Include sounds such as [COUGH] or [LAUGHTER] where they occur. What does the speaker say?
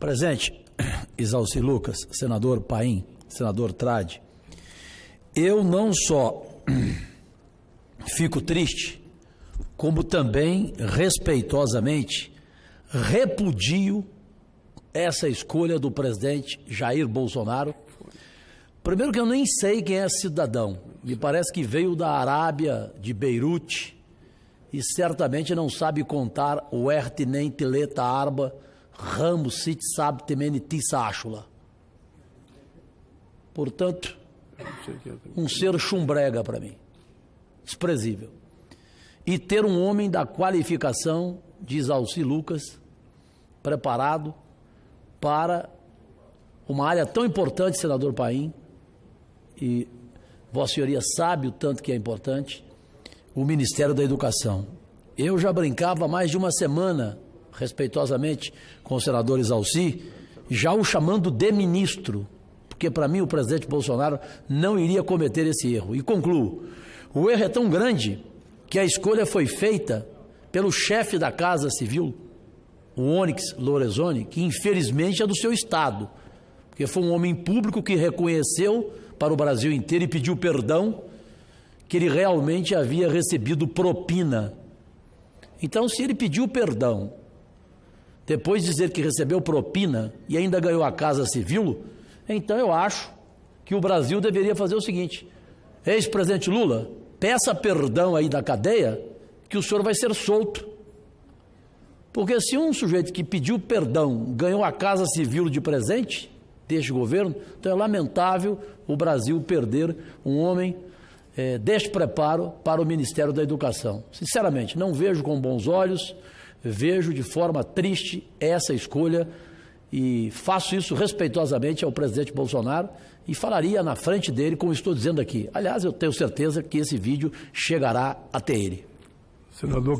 Presente, [CLEARS THROAT] Isalci Lucas, senador Paim, senador Trade. Eu não só [CLEARS THROAT] fico triste, como também, respeitosamente, repudio essa escolha do presidente Jair Bolsonaro. Primeiro que eu nem sei quem é cidadão. Me parece que veio da Arábia, de Beirute, e certamente não sabe contar o Ertinente Leta Arba, Ramos Sit Sab Temene Tissachula. Portanto, um ser chumbrega para mim. Desprezível. E ter um homem da qualificação, diz Alci Lucas, preparado para uma área tão importante, senador Paim, e Vossa Senhoria sabe o tanto que é importante, o Ministério da Educação. Eu já brincava há mais de uma semana, respeitosamente, com o senador Isalci, já o chamando de ministro, porque para mim o presidente Bolsonaro não iria cometer esse erro. E concluo: o erro é tão grande que a escolha foi feita pelo chefe da Casa Civil, o Onyx Lorenzoni, que infelizmente é do seu estado, porque foi um homem público que reconheceu para o Brasil inteiro e pediu perdão que ele realmente havia recebido propina. Então, se ele pediu perdão, depois de dizer que recebeu propina e ainda ganhou a Casa Civil, então eu acho que o Brasil deveria fazer o seguinte: ex-presidente Lula, peça perdão aí da cadeia, que o senhor vai ser solto. Porque se um sujeito que pediu perdão ganhou a Casa Civil de presente deste governo, então é lamentável o Brasil perder um homem é, despreparo para o Ministério da Educação. Sinceramente, não vejo com bons olhos, vejo de forma triste essa escolha e faço isso respeitosamente ao presidente Bolsonaro e falaria na frente dele, como estou dizendo aqui. Aliás, eu tenho certeza que esse vídeo chegará até ele. Senador